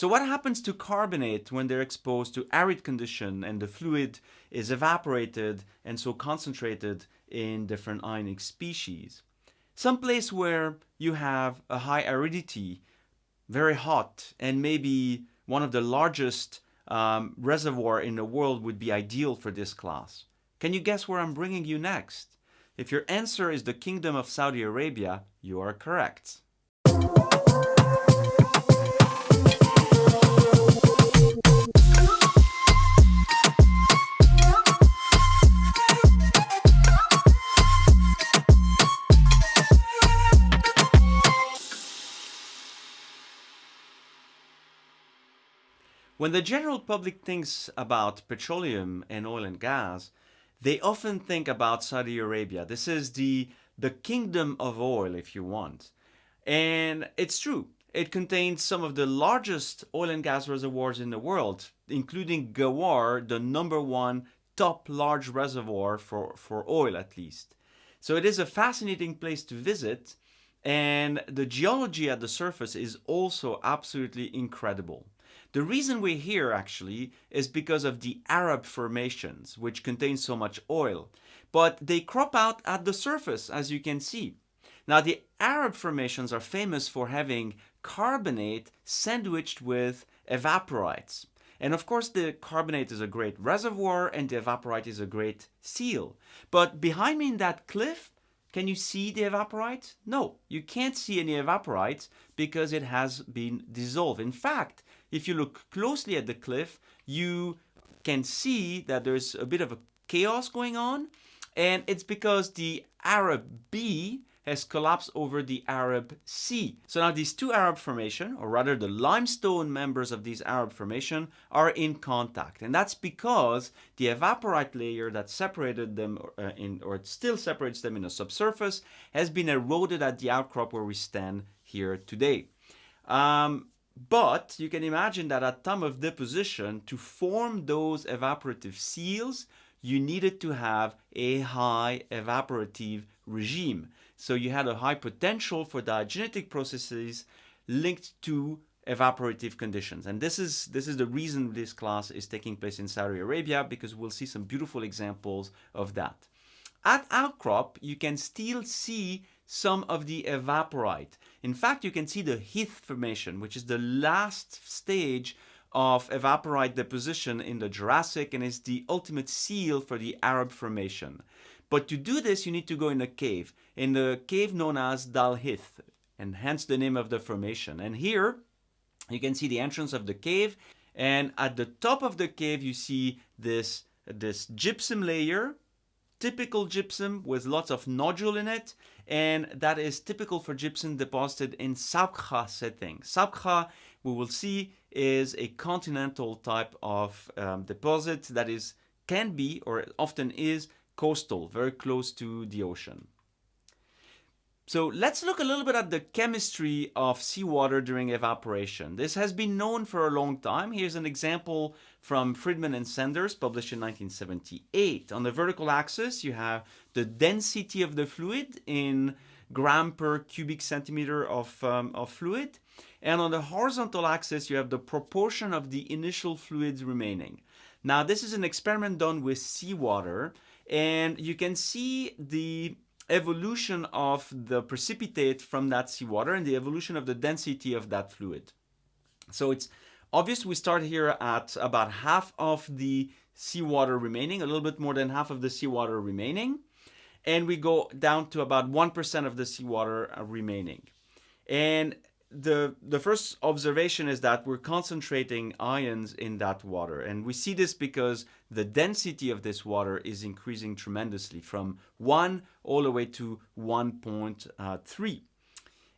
So what happens to carbonate when they're exposed to arid condition and the fluid is evaporated and so concentrated in different ionic species? Some place where you have a high aridity, very hot, and maybe one of the largest um, reservoir in the world would be ideal for this class. Can you guess where I'm bringing you next? If your answer is the Kingdom of Saudi Arabia, you are correct. When the general public thinks about petroleum and oil and gas, they often think about Saudi Arabia. This is the, the kingdom of oil, if you want. And it's true. It contains some of the largest oil and gas reservoirs in the world, including Ghawar, the number one top large reservoir for, for oil at least. So it is a fascinating place to visit and the geology at the surface is also absolutely incredible. The reason we're here actually is because of the Arab formations, which contain so much oil. But they crop out at the surface, as you can see. Now the Arab formations are famous for having carbonate sandwiched with evaporites. And of course the carbonate is a great reservoir and the evaporite is a great seal. But behind me in that cliff, can you see the evaporite? No, you can't see any evaporite because it has been dissolved. In fact, if you look closely at the cliff, you can see that there's a bit of a chaos going on. And it's because the Arab B has collapsed over the Arab C. So now these two Arab formation, or rather the limestone members of these Arab formation, are in contact. And that's because the evaporite layer that separated them, uh, in, or still separates them in the subsurface, has been eroded at the outcrop where we stand here today. Um, but you can imagine that at time of deposition, to form those evaporative seals, you needed to have a high evaporative regime. So you had a high potential for diagenetic processes linked to evaporative conditions. And this is, this is the reason this class is taking place in Saudi Arabia because we'll see some beautiful examples of that. At outcrop, you can still see some of the evaporite. In fact, you can see the Hith formation, which is the last stage of evaporite deposition in the Jurassic and is the ultimate seal for the Arab formation. But to do this, you need to go in a cave, in the cave known as Dal and hence the name of the formation. And here, you can see the entrance of the cave, and at the top of the cave, you see this, this gypsum layer, typical gypsum with lots of nodule in it, and that is typical for gypsum deposited in Sabkha setting. Sabkha, we will see, is a continental type of um, deposit that is can be or often is coastal, very close to the ocean. So let's look a little bit at the chemistry of seawater during evaporation. This has been known for a long time. Here's an example from Friedman and Sanders, published in 1978. On the vertical axis, you have the density of the fluid in gram per cubic centimeter of, um, of fluid. And on the horizontal axis, you have the proportion of the initial fluids remaining. Now, this is an experiment done with seawater, and you can see the evolution of the precipitate from that seawater and the evolution of the density of that fluid. So it's obvious we start here at about half of the seawater remaining, a little bit more than half of the seawater remaining, and we go down to about 1% of the seawater remaining. And the the first observation is that we're concentrating ions in that water. And we see this because the density of this water is increasing tremendously from 1 all the way to uh, 1.3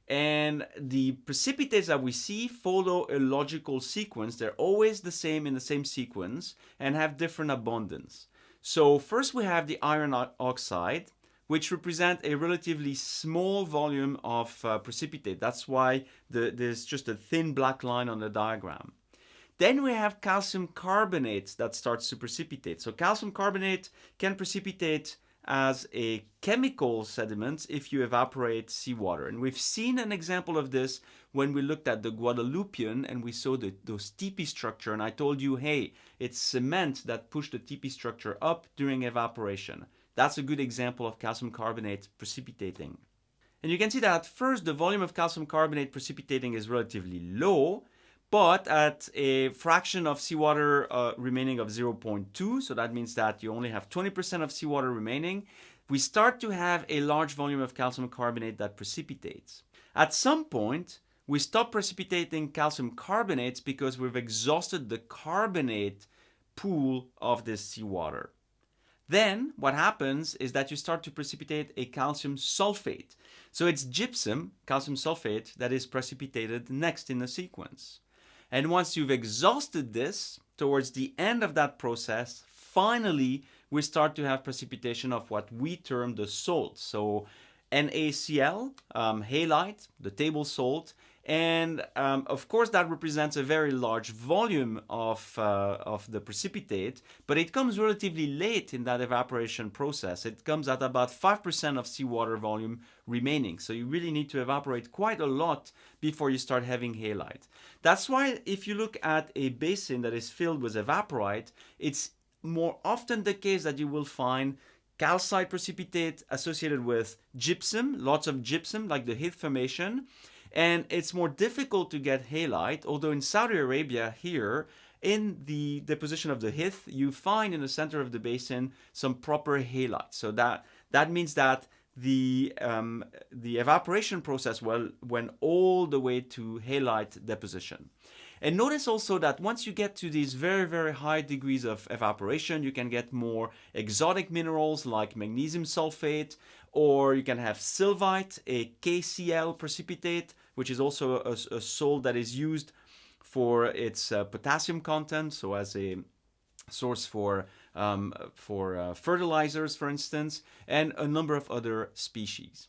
and the precipitates that we see follow a logical sequence. They're always the same in the same sequence and have different abundance. So first we have the iron oxide which represent a relatively small volume of uh, precipitate. That's why the, there's just a thin black line on the diagram. Then we have calcium carbonate that starts to precipitate. So calcium carbonate can precipitate as a chemical sediment if you evaporate seawater. And we've seen an example of this when we looked at the Guadalupian and we saw the, those teepee structure and I told you, hey, it's cement that pushed the teepee structure up during evaporation. That's a good example of calcium carbonate precipitating. And you can see that at first the volume of calcium carbonate precipitating is relatively low, but at a fraction of seawater uh, remaining of 0.2, so that means that you only have 20% of seawater remaining, we start to have a large volume of calcium carbonate that precipitates. At some point, we stop precipitating calcium carbonates because we've exhausted the carbonate pool of this seawater. Then what happens is that you start to precipitate a calcium sulfate. So it's gypsum, calcium sulfate, that is precipitated next in the sequence. And once you've exhausted this, towards the end of that process, finally we start to have precipitation of what we term the salt. So NaCl, um, halite, the table salt, and um, of course that represents a very large volume of, uh, of the precipitate, but it comes relatively late in that evaporation process. It comes at about 5% of seawater volume remaining. So you really need to evaporate quite a lot before you start having halite. That's why if you look at a basin that is filled with evaporite, it's more often the case that you will find calcite precipitate associated with gypsum, lots of gypsum like the Hith formation, and it's more difficult to get halite, although in Saudi Arabia here, in the deposition of the Hith, you find in the center of the basin some proper halite. So that, that means that the, um, the evaporation process well, went all the way to halite deposition. And notice also that once you get to these very, very high degrees of evaporation, you can get more exotic minerals like magnesium sulfate, or you can have sylvite, a KCl precipitate, which is also a, a salt that is used for its uh, potassium content, so as a source for um, for uh, fertilizers, for instance, and a number of other species.